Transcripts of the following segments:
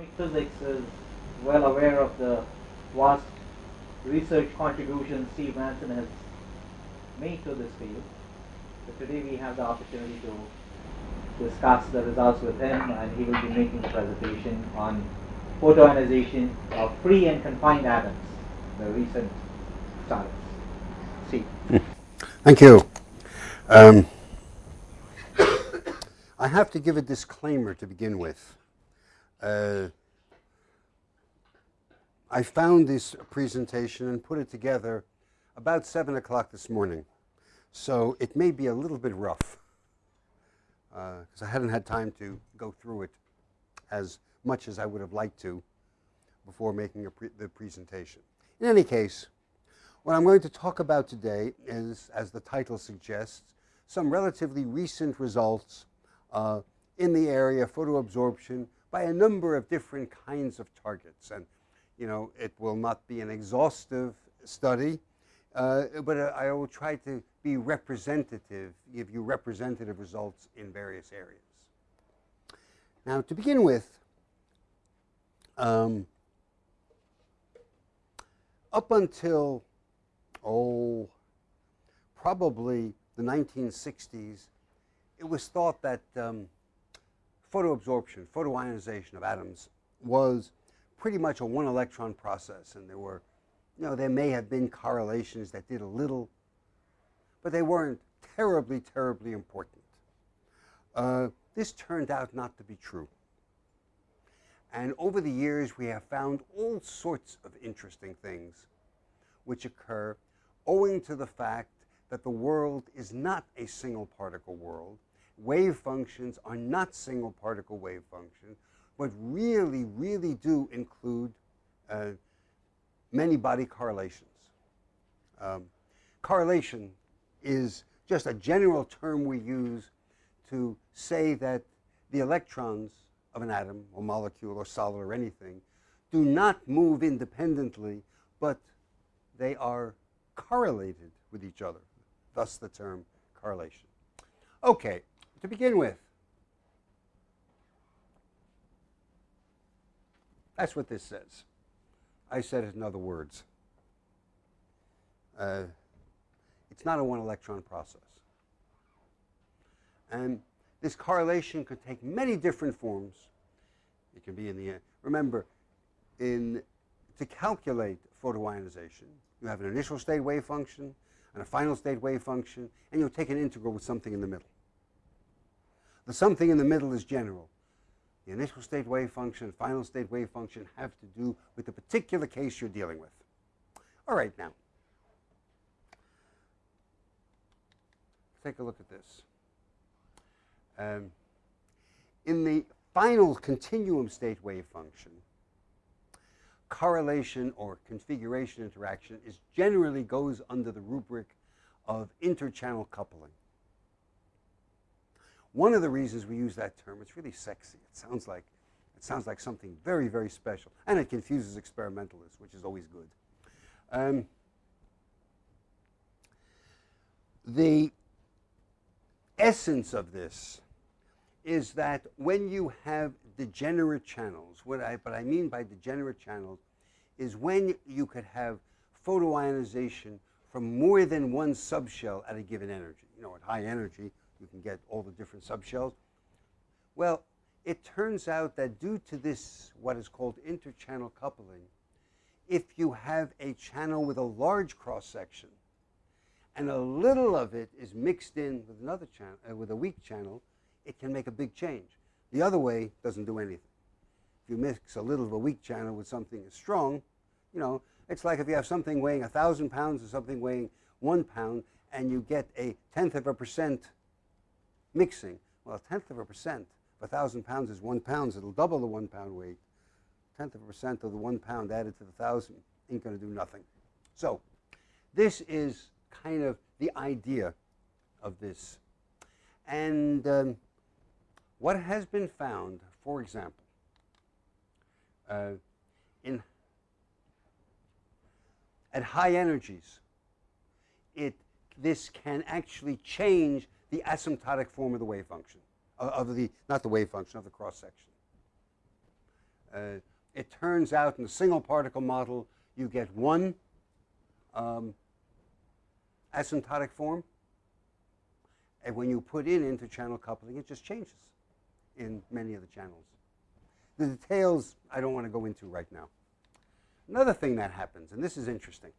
atomic physics is well aware of the vast research contribution Steve Manson has made to this field. So today we have the opportunity to discuss the results with him and he will be making a presentation on photoionization of free and confined atoms, the recent startups. See. Thank you. Um, I have to give a disclaimer to begin with. Uh, I found this presentation and put it together about 7 o'clock this morning. So it may be a little bit rough because uh, I hadn't had time to go through it as much as I would have liked to before making pre the presentation. In any case, what I'm going to talk about today is, as the title suggests, some relatively recent results uh, in the area of photoabsorption by a number of different kinds of targets. And, you know, it will not be an exhaustive study, uh, but uh, I will try to be representative, give you representative results in various areas. Now, to begin with, um, up until, oh, probably the 1960s, it was thought that um, photoabsorption, photoionization of atoms was pretty much a one electron process. And there were, you know, there may have been correlations that did a little, but they weren't terribly, terribly important. Uh, this turned out not to be true. And over the years, we have found all sorts of interesting things which occur owing to the fact that the world is not a single particle world, wave functions are not single particle wave functions, but really, really do include uh, many body correlations. Um, correlation is just a general term we use to say that the electrons of an atom or molecule or solid or anything do not move independently, but they are correlated with each other, thus the term correlation. Okay, to begin with. That's what this says. I said it in other words. Uh, it's not a one electron process. And this correlation could take many different forms. It can be in the, remember, in, to calculate photoionization, you have an initial state wave function and a final state wave function, and you'll take an integral with something in the middle. The something in the middle is general. The initial state wave function, final state wave function have to do with the particular case you're dealing with. All right, now, take a look at this. Um, in the final continuum state wave function, correlation or configuration interaction is generally goes under the rubric of interchannel coupling. One of the reasons we use that term, it's really sexy. It sounds like it sounds like something very, very special. And it confuses experimentalists, which is always good. Um, the essence of this is that when you have degenerate channels, what I, what I mean by degenerate channels is when you could have photoionization from more than one subshell at a given energy. You know, at high energy, you can get all the different subshells. Well, it turns out that due to this, what is called interchannel coupling, if you have a channel with a large cross section and a little of it is mixed in with another channel, uh, with a weak channel, it can make a big change. The other way doesn't do anything. If you mix a little of a weak channel with something that's strong, you know, it's like if you have something weighing a thousand pounds or something weighing one pound, and you get a tenth of a percent mixing. Well, a tenth of a percent of a thousand pounds is one pound, it'll double the one pound weight. A tenth of a percent of the one pound added to the thousand ain't going to do nothing. So this is kind of the idea of this. And um, what has been found, for example, uh, in at high energies, it this can actually change the asymptotic form of the wave function, of the, not the wave function, of the cross section. Uh, it turns out in the single particle model, you get one um, asymptotic form. And when you put in interchannel coupling, it just changes in many of the channels. The details I don't want to go into right now. Another thing that happens, and this is interesting.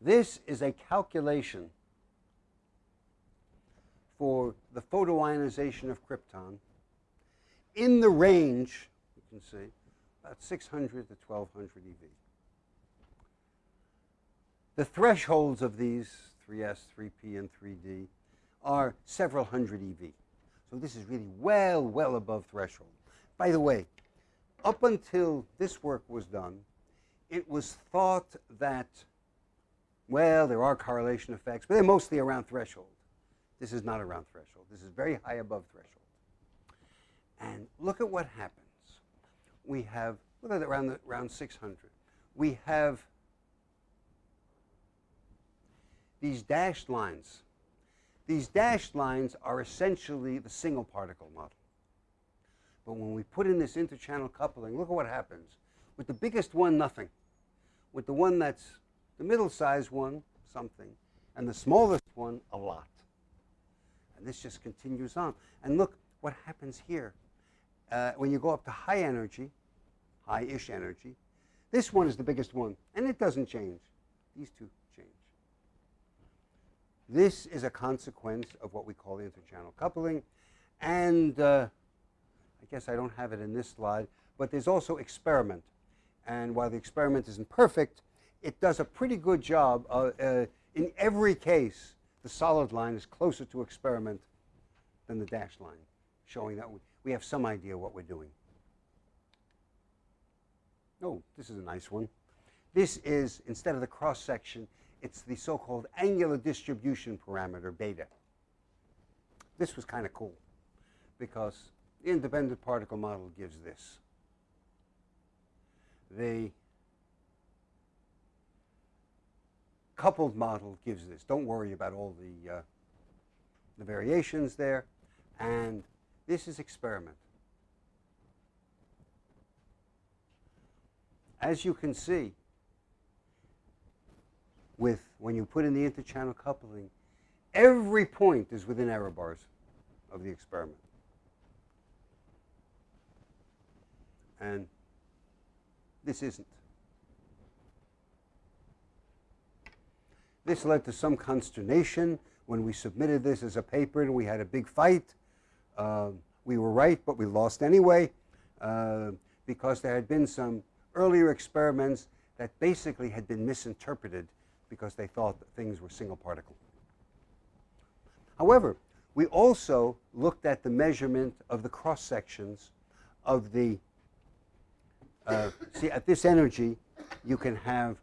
This is a calculation for the photoionization of krypton in the range, you can see, about 600 to 1200 eV. The thresholds of these 3S, 3P, and 3D are several hundred eV. So this is really well, well above threshold. By the way, up until this work was done, it was thought that, well, there are correlation effects, but they're mostly around threshold. This is not around threshold. This is very high above threshold. And look at what happens. We have, look at around, the, around 600. We have these dashed lines. These dashed lines are essentially the single particle model. But when we put in this interchannel coupling, look at what happens. With the biggest one, nothing. With the one that's the middle-sized one, something. And the smallest one, a lot. And this just continues on. And look what happens here. Uh, when you go up to high energy, high-ish energy, this one is the biggest one, and it doesn't change. These two change. This is a consequence of what we call interchannel coupling. And uh, I guess I don't have it in this slide, but there's also experiment. And while the experiment isn't perfect, it does a pretty good job. Uh, uh, in every case, the solid line is closer to experiment than the dashed line, showing that we, have some idea what we're doing. Oh, this is a nice one. This is, instead of the cross section, it's the so-called angular distribution parameter, beta. This was kind of cool because the independent particle model gives this. The coupled model gives this. Don't worry about all the, uh, the variations there. And this is experiment. As you can see, with when you put in the interchannel coupling, every point is within error bars of the experiment. And this isn't. This led to some consternation when we submitted this as a paper and we had a big fight. Uh, we were right, but we lost anyway uh, because there had been some earlier experiments that basically had been misinterpreted because they thought that things were single particle. However, we also looked at the measurement of the cross sections of the, uh, see at this energy you can have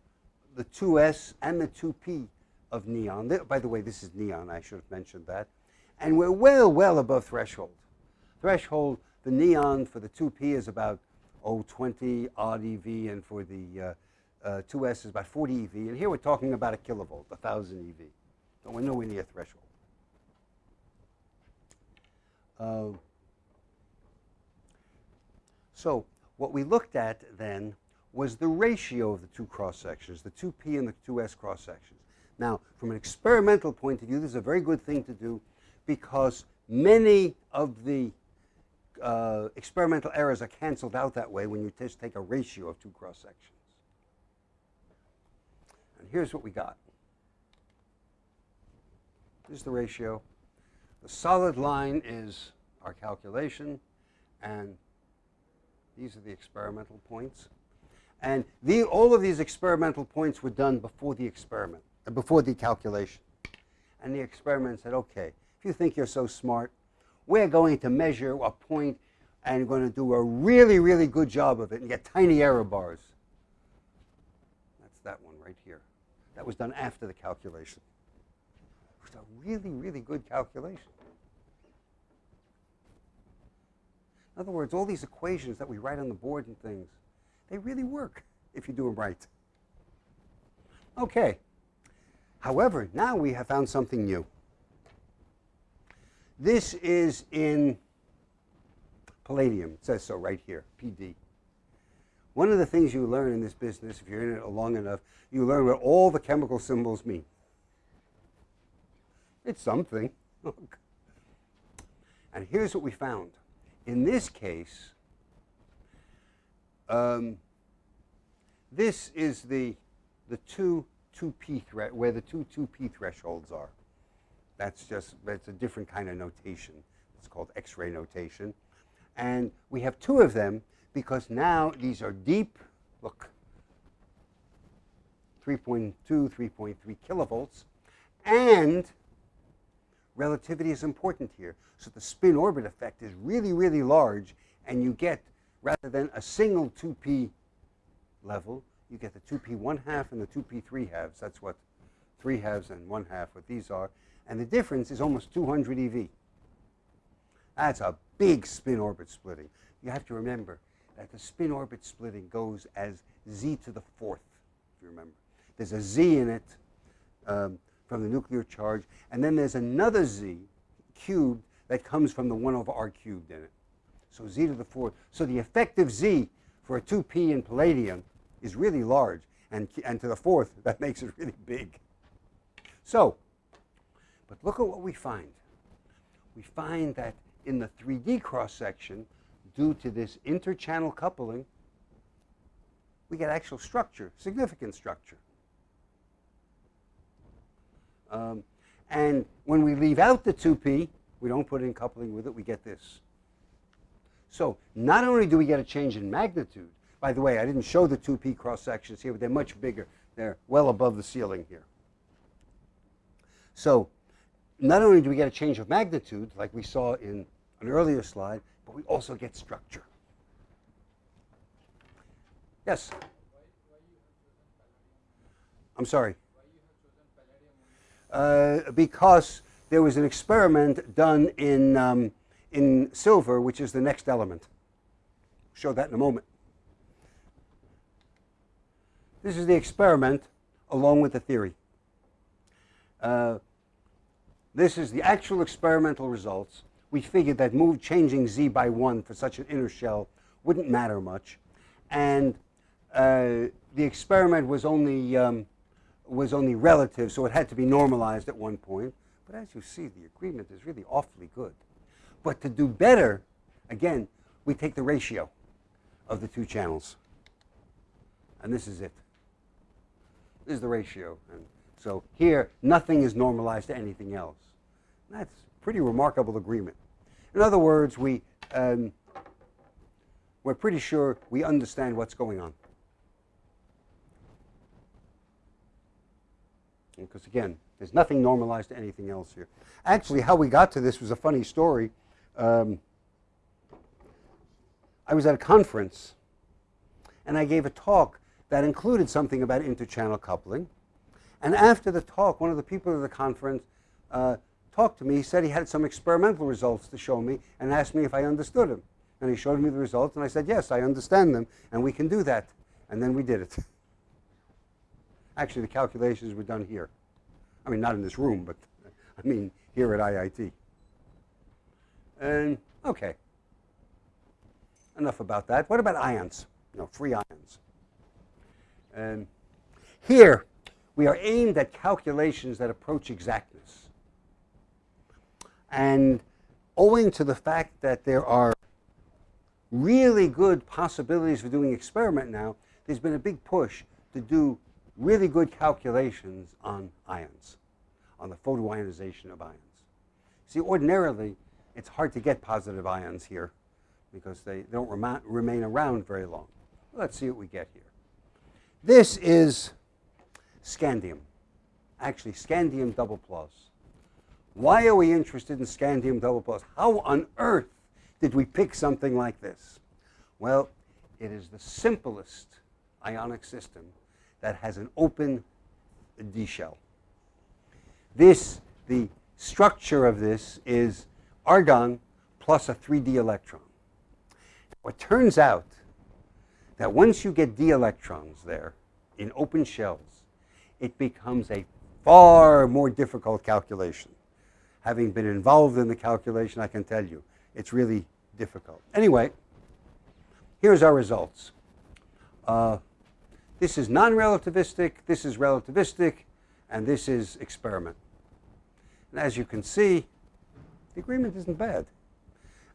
the 2s and the 2p of neon. By the way, this is neon, I should have mentioned that. And we're well, well above threshold. Threshold, the neon for the 2p is about, oh, 20 odd EV, and for the uh, uh, 2S is about 40 EV, and here we're talking about a kilovolt, 1,000 EV. So we're nowhere near threshold. Uh, so what we looked at then was the ratio of the two cross sections, the 2P and the 2S cross sections. Now, from an experimental point of view, this is a very good thing to do because many of the uh, experimental errors are canceled out that way when you just take a ratio of two cross sections. And here's what we got. This is the ratio. The solid line is our calculation, and these are the experimental points. And the, all of these experimental points were done before the experiment, uh, before the calculation. And the experiment said, okay, if you think you're so smart, we're going to measure a point and going to do a really, really good job of it and get tiny error bars. That's that one right here. That was done after the calculation. It was a really, really good calculation. In other words, all these equations that we write on the board and things, they really work if you do them right. Okay. However, now we have found something new. This is in palladium. It says so right here, PD. One of the things you learn in this business, if you're in it long enough, you learn what all the chemical symbols mean. It's something. and here's what we found. In this case, um, this is the, the two 2p threat where the two 2p thresholds are. That's just that's a different kind of notation. It's called X-ray notation. And we have two of them because now these are deep, look, 3.2, 3.3 kilovolts, and relativity is important here. So the spin orbit effect is really, really large, and you get, rather than a single 2p level, you get the 2p 1 half and the 2p 3 halves. That's what 3 halves and 1 half, what these are. And the difference is almost 200 eV. That's a big spin orbit splitting. You have to remember that the spin orbit splitting goes as z to the fourth, if you remember. There's a z in it um, from the nuclear charge, and then there's another z cubed that comes from the 1 over r cubed in it. So z to the fourth. So the effective z for a 2p in palladium is really large, and, and to the fourth, that makes it really big. So, but look at what we find. We find that in the 3D cross-section, due to this interchannel coupling, we get actual structure, significant structure. Um, and when we leave out the 2p, we don't put in coupling with it, we get this. So not only do we get a change in magnitude, by the way, I didn't show the 2p cross sections here, but they're much bigger. They're well above the ceiling here. So not only do we get a change of magnitude, like we saw in an earlier slide, but we also get structure. Yes? I'm sorry. Uh, because there was an experiment done in, um, in silver, which is the next element. Show that in a moment. This is the experiment along with the theory. Uh, this is the actual experimental results. We figured that move changing z by 1 for such an inner shell wouldn't matter much. And uh, the experiment was only, um, was only relative, so it had to be normalized at one point. But as you see, the agreement is really awfully good. But to do better, again, we take the ratio of the two channels. And this is it. This is the ratio. And so here, nothing is normalized to anything else. That's pretty remarkable agreement. In other words, we, um, we're pretty sure we understand what's going on. Because again, there's nothing normalized to anything else here. Actually, how we got to this was a funny story. Um, I was at a conference, and I gave a talk that included something about interchannel coupling. And after the talk, one of the people at the conference uh, talked to me. He said he had some experimental results to show me and asked me if I understood them. And he showed me the results, and I said, yes, I understand them, and we can do that. And then we did it. Actually, the calculations were done here. I mean, not in this room, but I mean here at IIT. And okay, enough about that. What about ions? You know, free ions. And here, we are aimed at calculations that approach exactness. And owing to the fact that there are really good possibilities for doing experiment now, there's been a big push to do really good calculations on ions, on the photoionization of ions. See, ordinarily, it's hard to get positive ions here because they don't remain around very long. Let's see what we get here. This is scandium, actually scandium double plus. Why are we interested in scandium double plus? How on earth did we pick something like this? Well, it is the simplest ionic system that has an open D shell. This, the structure of this is argon plus a 3d electron. Now, It turns out that once you get d electrons there in open shells, it becomes a far more difficult calculation. Having been involved in the calculation, I can tell you, it's really difficult. Anyway, here's our results. Uh, this is non-relativistic, this is relativistic, and this is experiment. And as you can see, the agreement isn't bad.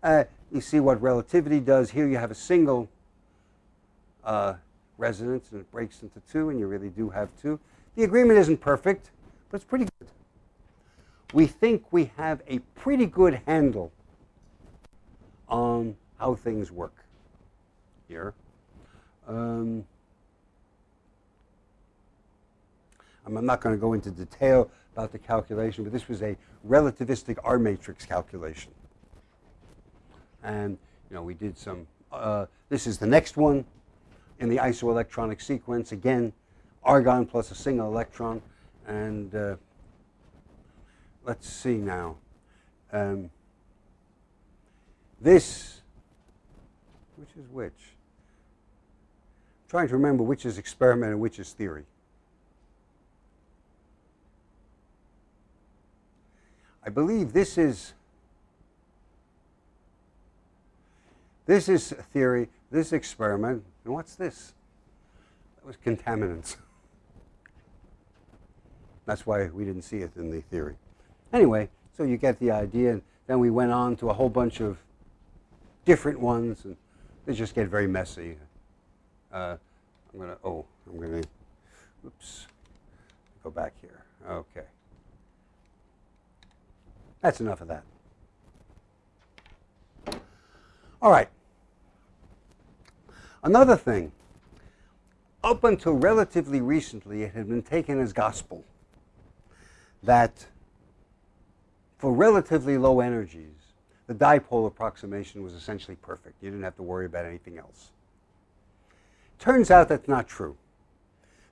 Uh, you see what relativity does. Here you have a single uh, resonance, and it breaks into two, and you really do have two. The agreement isn't perfect, but it's pretty good. We think we have a pretty good handle on how things work here. Um, I'm not going to go into detail about the calculation, but this was a relativistic R matrix calculation. And you know, we did some, uh, this is the next one in the isoelectronic sequence. Again, argon plus a single electron. And uh, let's see now. Um, this, which is which? I'm trying to remember which is experiment and which is theory. I believe this is this is theory, this experiment, and what's this? That was contaminants. That's why we didn't see it in the theory. Anyway, so you get the idea. And then we went on to a whole bunch of different ones, and they just get very messy. Uh, I'm gonna, oh, I'm gonna, oops, go back here. Okay. That's enough of that. All right. Another thing, up until relatively recently, it had been taken as gospel that for relatively low energies, the dipole approximation was essentially perfect. You didn't have to worry about anything else. Turns out that's not true.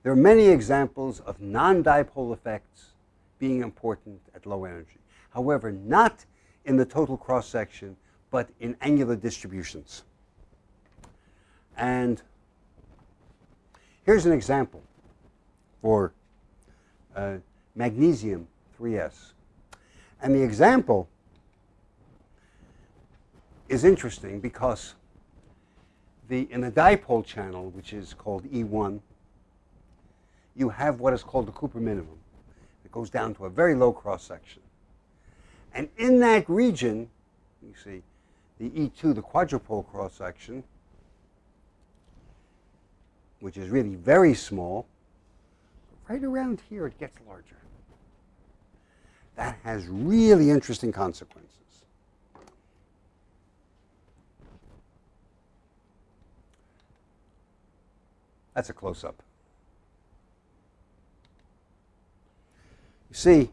There are many examples of non-dipole effects being important at low energy. However, not in the total cross-section, but in angular distributions. And here's an example for uh, magnesium 3s. And the example is interesting because the, in the dipole channel, which is called E1, you have what is called the Cooper minimum. It goes down to a very low cross section. And in that region, you see the E2, the quadrupole cross section, which is really very small, right around here it gets larger. That has really interesting consequences. That's a close-up. You see,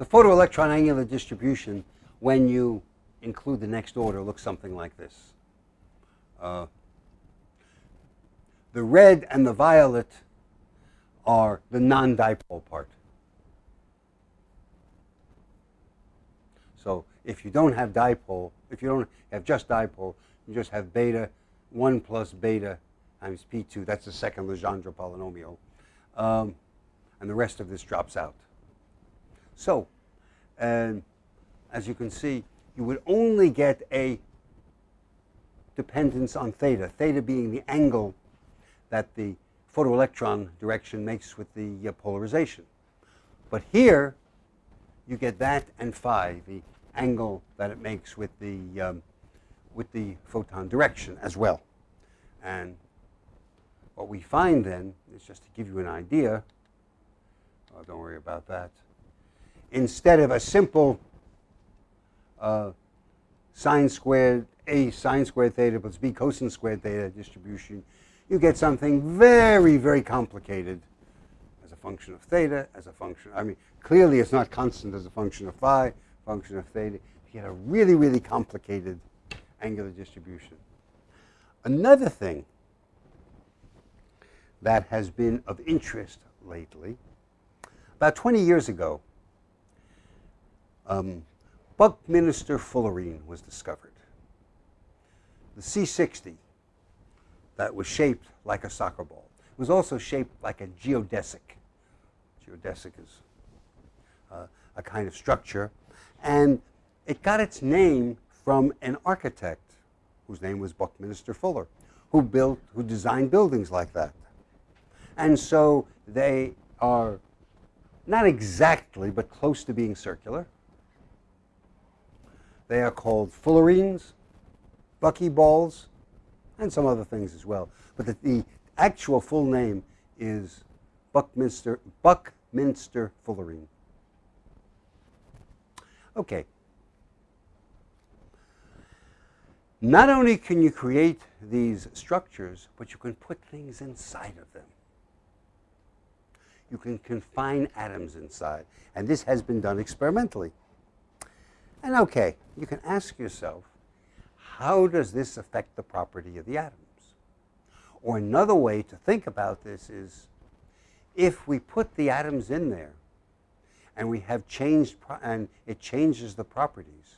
the photoelectron angular distribution, when you include the next order, looks something like this. Uh, the red and the violet are the non-dipole part. So if you don't have dipole, if you don't have just dipole, you just have beta 1 plus beta times P2. That's the second Legendre polynomial. Um, and the rest of this drops out. So, um, as you can see, you would only get a dependence on theta, theta being the angle that the photoelectron direction makes with the uh, polarization. But here, you get that and phi, the angle that it makes with the, um, with the photon direction as well. And what we find then is just to give you an idea, oh, don't worry about that, instead of a simple uh, sine squared a sine squared theta plus b cosine squared theta distribution, you get something very, very complicated as a function of theta, as a function, I mean, clearly it's not constant as a function of phi, function of theta. You get a really, really complicated angular distribution. Another thing that has been of interest lately, about 20 years ago, um, Buckminster fullerene was discovered. The C60 that was shaped like a soccer ball. Was also shaped like a geodesic. Geodesic is uh, a kind of structure. And it got its name from an architect whose name was Buckminster Fuller, who built, who designed buildings like that. And so they are not exactly, but close to being circular. They are called fullerenes, buckyballs, and some other things as well. But the, the actual full name is Buckminster, Buckminster Fullerene. Okay. Not only can you create these structures, but you can put things inside of them. You can confine atoms inside. And this has been done experimentally. And okay, you can ask yourself, how does this affect the property of the atoms? Or another way to think about this is, if we put the atoms in there and we have changed and it changes the properties,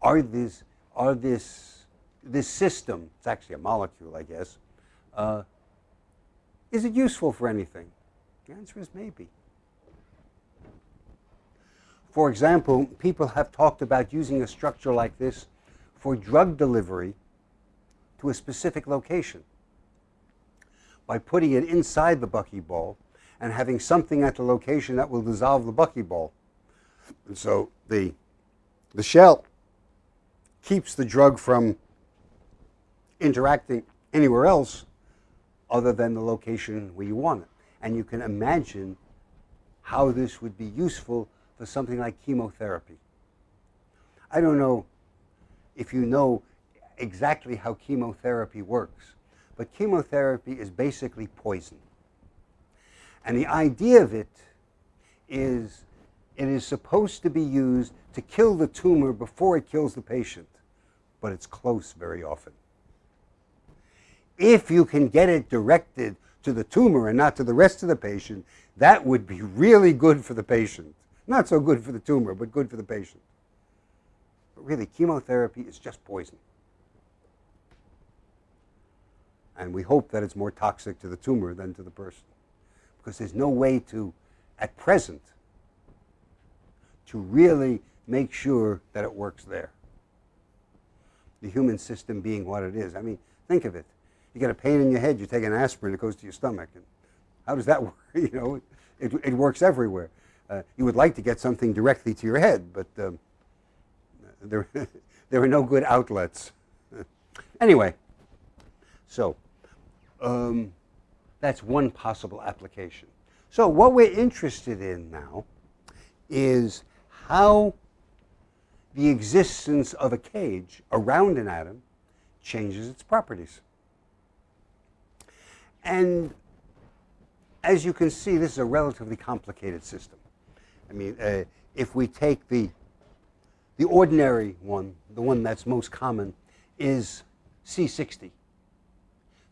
are these are this this system? It's actually a molecule, I guess. Uh, is it useful for anything? The answer is maybe. For example, people have talked about using a structure like this for drug delivery to a specific location by putting it inside the buckyball and having something at the location that will dissolve the buckyball. And so the, the shell keeps the drug from interacting anywhere else other than the location where you want it. And you can imagine how this would be useful for something like chemotherapy. I don't know if you know exactly how chemotherapy works, but chemotherapy is basically poison. And the idea of it is it is supposed to be used to kill the tumor before it kills the patient, but it's close very often. If you can get it directed to the tumor and not to the rest of the patient, that would be really good for the patient. Not so good for the tumor, but good for the patient. But really, chemotherapy is just poison. And we hope that it's more toxic to the tumor than to the person. Because there's no way to, at present, to really make sure that it works there. The human system being what it is. I mean, think of it. You get a pain in your head, you take an aspirin, it goes to your stomach. And how does that work? You know, it, it works everywhere. Uh, you would like to get something directly to your head, but um, there, there are no good outlets. anyway, so um, that's one possible application. So what we're interested in now is how the existence of a cage around an atom changes its properties. And as you can see, this is a relatively complicated system. I mean, uh, if we take the, the ordinary one, the one that's most common, is C60.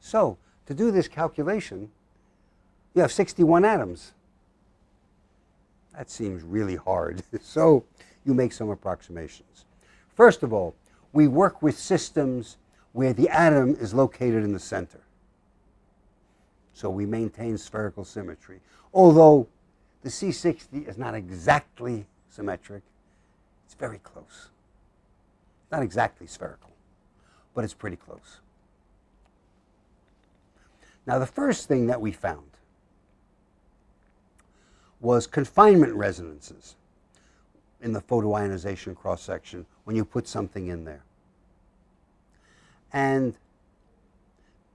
So to do this calculation, you have 61 atoms. That seems really hard. so you make some approximations. First of all, we work with systems where the atom is located in the center. So we maintain spherical symmetry. Although the C60 is not exactly symmetric. It's very close. Not exactly spherical, but it's pretty close. Now, the first thing that we found was confinement resonances in the photoionization cross-section when you put something in there. And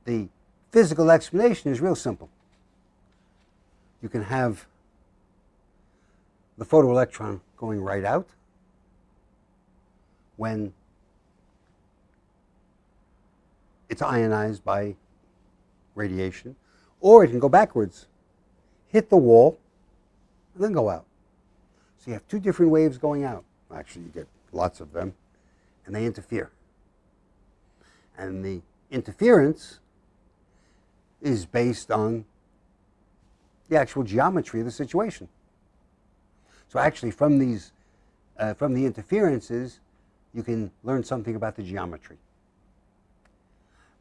the physical explanation is real simple. You can have the photoelectron going right out when it's ionized by radiation, or it can go backwards, hit the wall, and then go out. So you have two different waves going out. Actually, you get lots of them, and they interfere. And the interference is based on the actual geometry of the situation. So actually, from these, uh, from the interferences, you can learn something about the geometry.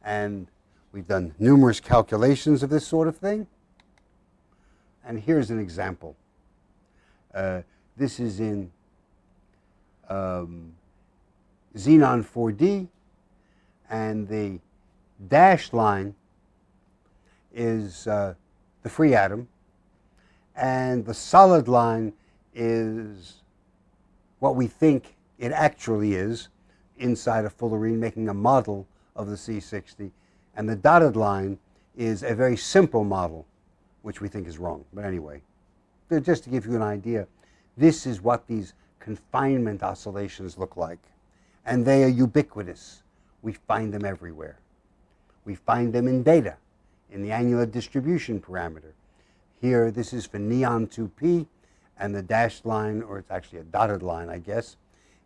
And we've done numerous calculations of this sort of thing. And here's an example. Uh, this is in um, xenon 4D, and the dashed line is uh, the free atom, and the solid line is what we think it actually is inside a fullerene, making a model of the C60. And the dotted line is a very simple model, which we think is wrong. But anyway, just to give you an idea, this is what these confinement oscillations look like. And they are ubiquitous. We find them everywhere. We find them in data, in the angular distribution parameter. Here, this is for neon 2p, and the dashed line, or it's actually a dotted line, I guess,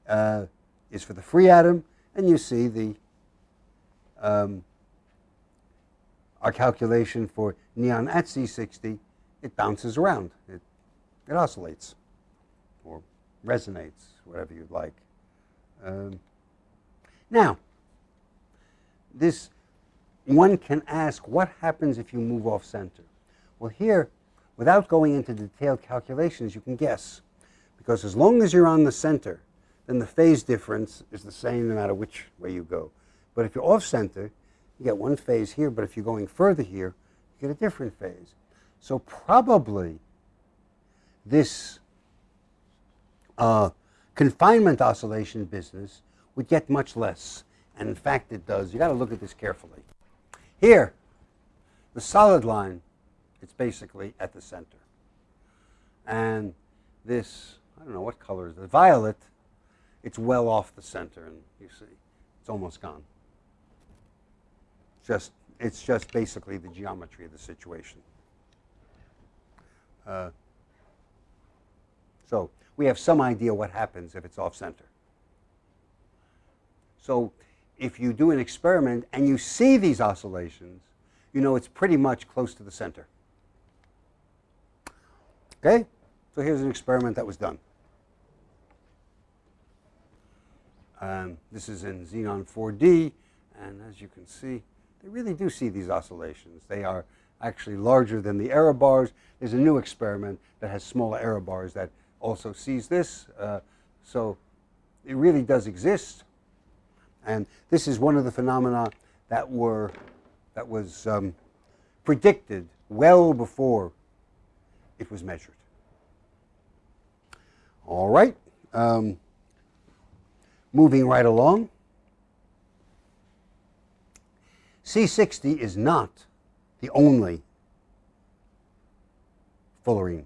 uh, is for the free atom, and you see the um, our calculation for neon at C60, it bounces around. It, it oscillates or resonates, whatever you'd like. Um, now, this one can ask what happens if you move off center. Well, here, without going into detailed calculations, you can guess. Because as long as you're on the center, then the phase difference is the same no matter which way you go. But if you're off center, you get one phase here, but if you're going further here, you get a different phase. So probably this uh, confinement oscillation business would get much less. And in fact, it does. You've got to look at this carefully. Here, the solid line, it's basically at the center. And this, I don't know what color is it, violet, it's well off the center, and you see, it's almost gone. Just, it's just basically the geometry of the situation. Uh, so we have some idea what happens if it's off center. So if you do an experiment and you see these oscillations, you know it's pretty much close to the center. Okay? So here's an experiment that was done. Um, this is in Xenon 4D, and as you can see, they really do see these oscillations. They are actually larger than the error bars. There's a new experiment that has smaller error bars that also sees this. Uh, so it really does exist. And this is one of the phenomena that were that was um, predicted well before it was measured. All right. Um, moving right along. C60 is not the only fullerene.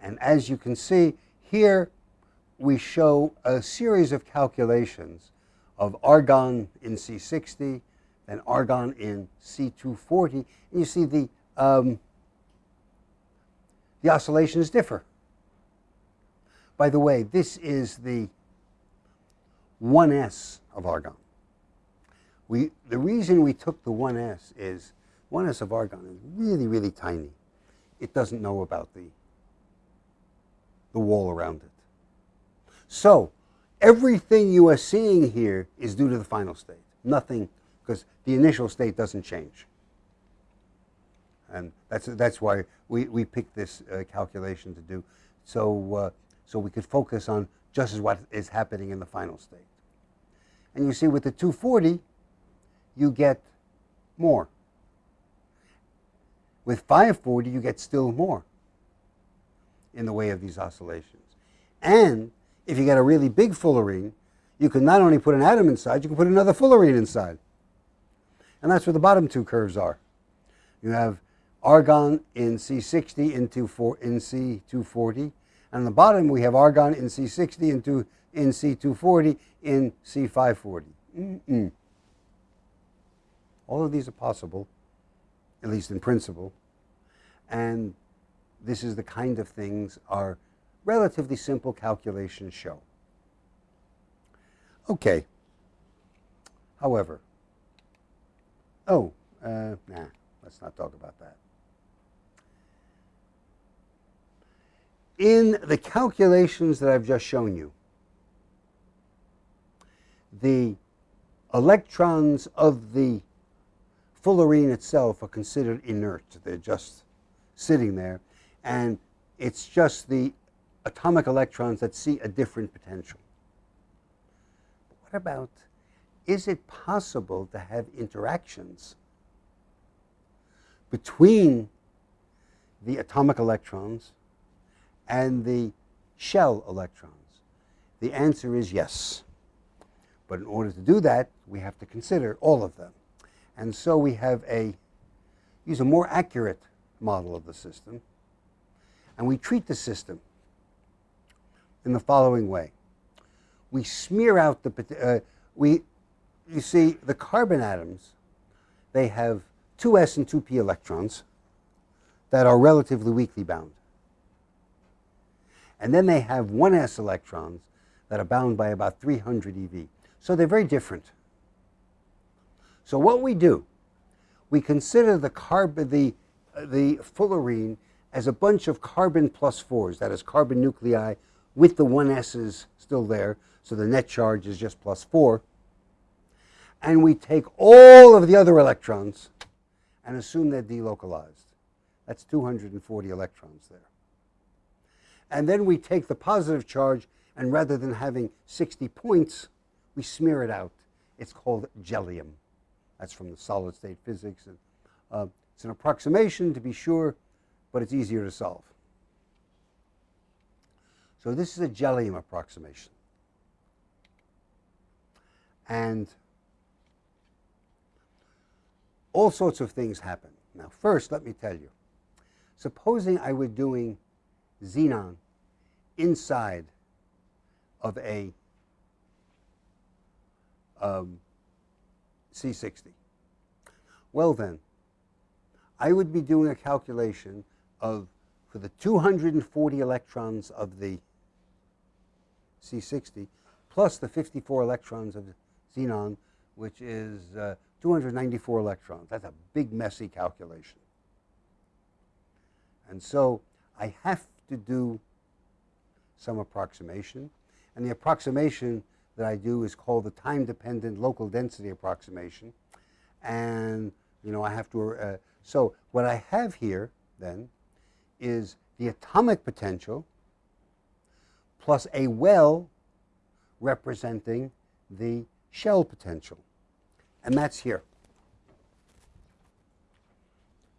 And as you can see, here we show a series of calculations of argon in C60 and argon in C240. And you see the, um, the oscillations differ. By the way, this is the 1s of argon. We, the reason we took the 1s is 1s of argon is really, really tiny. It doesn't know about the, the wall around it. So everything you are seeing here is due to the final state. Nothing, because the initial state doesn't change. And that's, that's why we, we picked this uh, calculation to do, so, uh, so we could focus on just as what is happening in the final state. And you see with the 240, you get more. With 540, you get still more in the way of these oscillations. And if you get a really big fullerene, you can not only put an atom inside, you can put another fullerene inside. And that's what the bottom two curves are. You have argon in C60 into four, in C240. And on the bottom, we have argon in C60 into in C240 in C540. Mm -mm. All of these are possible, at least in principle. And this is the kind of things our relatively simple calculations show. Okay. However, oh, uh, nah, let's not talk about that. In the calculations that I've just shown you, the electrons of the fullerene itself are considered inert. They're just sitting there. And it's just the atomic electrons that see a different potential. But what about, is it possible to have interactions between the atomic electrons and the shell electrons? The answer is yes. But in order to do that, we have to consider all of them. And so we have a, use a more accurate model of the system, and we treat the system in the following way. We smear out the, uh, we, you see, the carbon atoms, they have two s and two p electrons that are relatively weakly bound. And then they have 1s electrons that are bound by about 300 eV. So they're very different. So what we do, we consider the carbon, the, the fullerene as a bunch of carbon plus fours, that is carbon nuclei with the one s's still there, so the net charge is just plus four. And we take all of the other electrons and assume they're delocalized. That's 240 electrons there. And then we take the positive charge, and rather than having 60 points, we smear it out. It's called jellium. That's from the solid state physics. And, uh, it's an approximation to be sure, but it's easier to solve. So this is a jellium approximation. And all sorts of things happen. Now, first, let me tell you. Supposing I were doing xenon inside of a um, C60. Well then, I would be doing a calculation of, for the 240 electrons of the C60, plus the 54 electrons of xenon, which is uh, 294 electrons. That's a big, messy calculation. And so I have to do some approximation. And the approximation that I do is called the time-dependent local density approximation. And, you know, I have to, uh, so what I have here, then, is the atomic potential plus a well representing the shell potential. And that's here.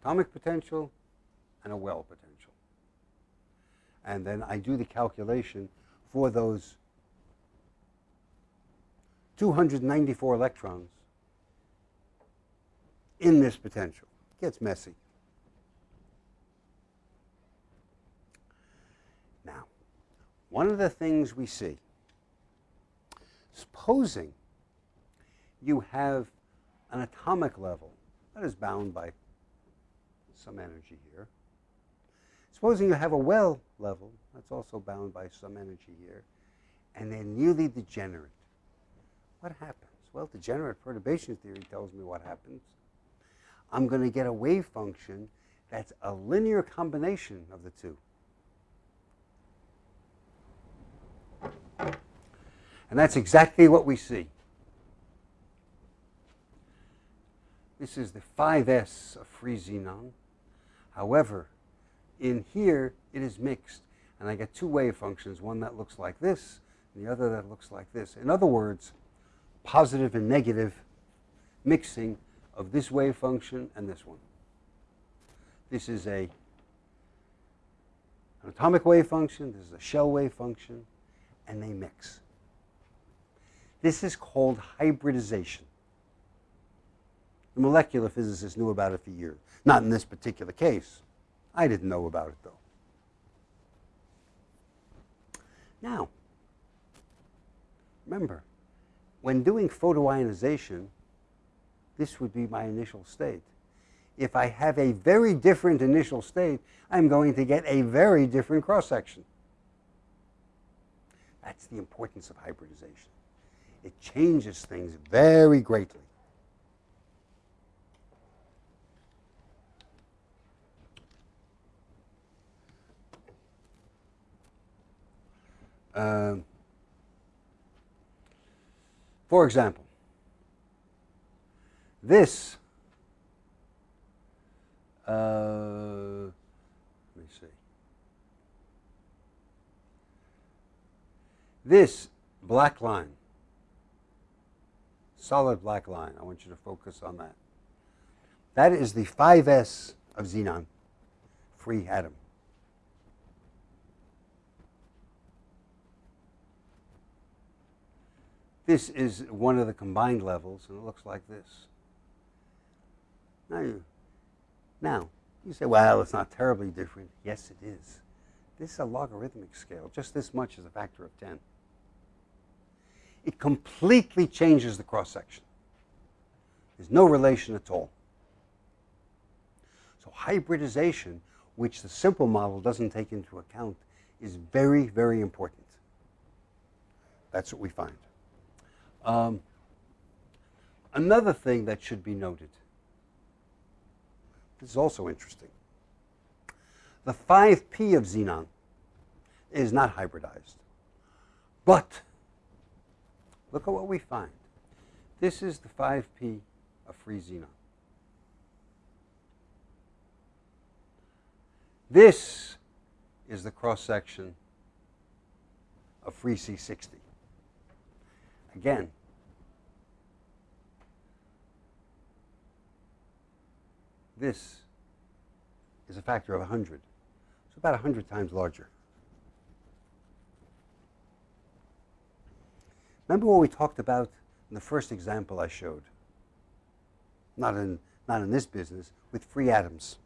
Atomic potential and a well potential. And then I do the calculation for those 294 electrons in this potential. It gets messy. Now, one of the things we see, supposing you have an atomic level that is bound by some energy here. Supposing you have a well level that's also bound by some energy here, and they're nearly degenerate. What happens? Well, degenerate perturbation theory tells me what happens. I'm going to get a wave function that's a linear combination of the two. And that's exactly what we see. This is the 5s of free xenon. However, in here, it is mixed. And I get two wave functions, one that looks like this, and the other that looks like this. In other words, positive and negative mixing of this wave function and this one. This is a, an atomic wave function, this is a shell wave function, and they mix. This is called hybridization. The molecular physicists knew about it for years. Not in this particular case. I didn't know about it, though. Now, remember, when doing photoionization, this would be my initial state. If I have a very different initial state, I'm going to get a very different cross-section. That's the importance of hybridization. It changes things very greatly. Um, for example, this, uh, let me see. This black line solid black line. I want you to focus on that. That is the 5s of xenon, free atom. This is one of the combined levels, and it looks like this. Now you, now, you say, well, it's not terribly different. Yes, it is. This is a logarithmic scale. Just this much is a factor of 10. It completely changes the cross-section. There's no relation at all. So hybridization, which the simple model doesn't take into account, is very, very important. That's what we find. Um, another thing that should be noted, this is also interesting. The 5p of xenon is not hybridized. But look at what we find. This is the 5p of free xenon. This is the cross section of free C60. Again, this is a factor of 100. It's about 100 times larger. Remember what we talked about in the first example I showed? Not in, not in this business, with free atoms.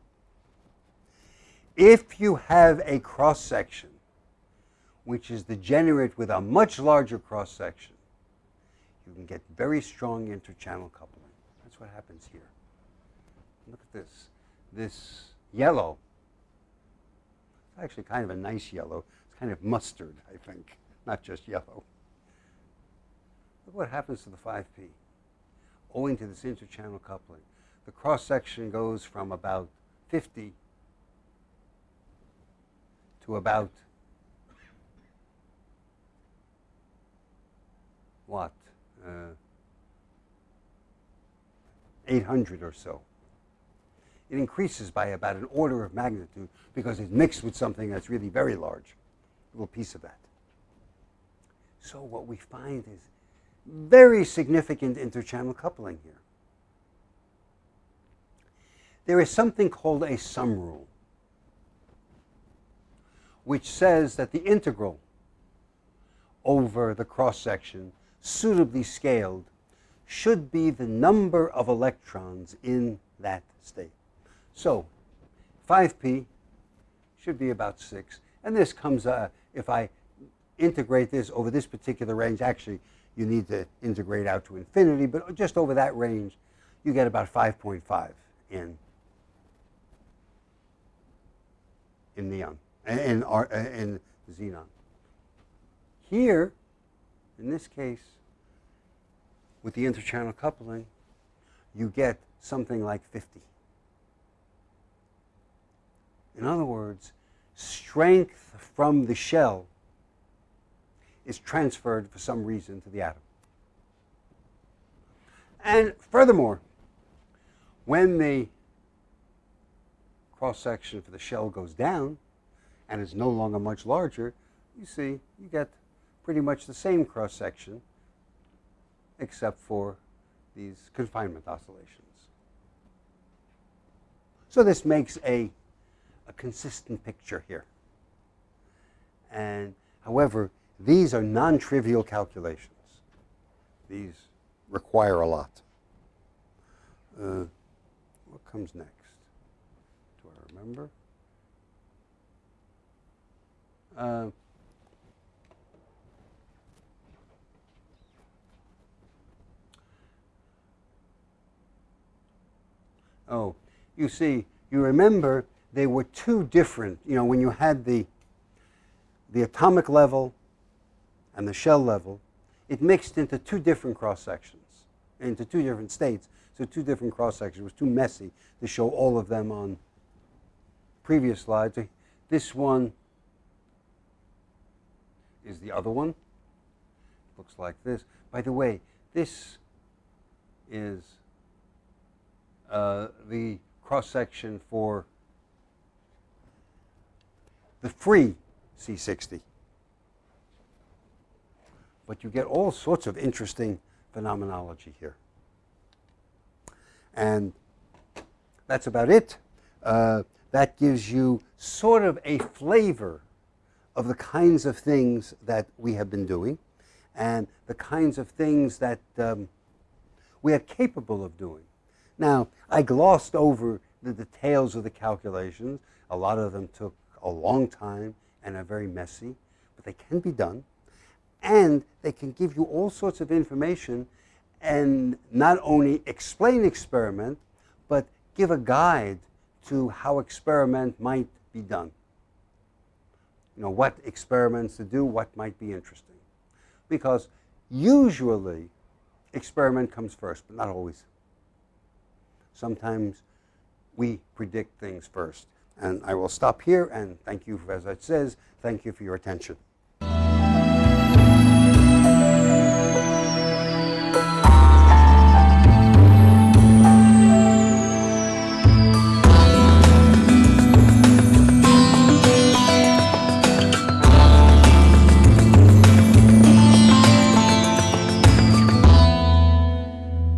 If you have a cross section which is degenerate with a much larger cross section, you can get very strong interchannel coupling. That's what happens here. Look at this. This yellow, it's actually kind of a nice yellow. It's kind of mustard, I think, not just yellow. Look what happens to the 5P. Owing to this interchannel coupling, the cross section goes from about 50 to about what? Uh, 800 or so. It increases by about an order of magnitude because it's mixed with something that's really very large, a little piece of that. So what we find is very significant interchannel coupling here. There is something called a sum rule, which says that the integral over the cross section suitably scaled should be the number of electrons in that state. So 5p should be about 6. And this comes, uh, if I integrate this over this particular range, actually you need to integrate out to infinity, but just over that range, you get about 5.5 in, in neon, in, in xenon. Here, in this case, with the interchannel coupling, you get something like 50. In other words, strength from the shell is transferred for some reason to the atom. And furthermore, when the cross section for the shell goes down and is no longer much larger, you see you get pretty much the same cross section except for these confinement oscillations. So this makes a, a consistent picture here. And however, these are non-trivial calculations. These require a lot. Uh, what comes next? Do I remember? Uh, Oh, you see, you remember they were two different, you know, when you had the, the atomic level and the shell level, it mixed into two different cross sections, into two different states. So two different cross sections. It was too messy to show all of them on previous slides. This one is the other one. Looks like this. By the way, this is uh, the cross-section for the free C60. But you get all sorts of interesting phenomenology here. And that's about it. Uh, that gives you sort of a flavor of the kinds of things that we have been doing and the kinds of things that um, we are capable of doing. Now, I glossed over the details of the calculations. A lot of them took a long time and are very messy, but they can be done. And they can give you all sorts of information and not only explain experiment, but give a guide to how experiment might be done. You know, what experiments to do, what might be interesting. Because usually experiment comes first, but not always. Sometimes we predict things first. And I will stop here and thank you, as it says, thank you for your attention.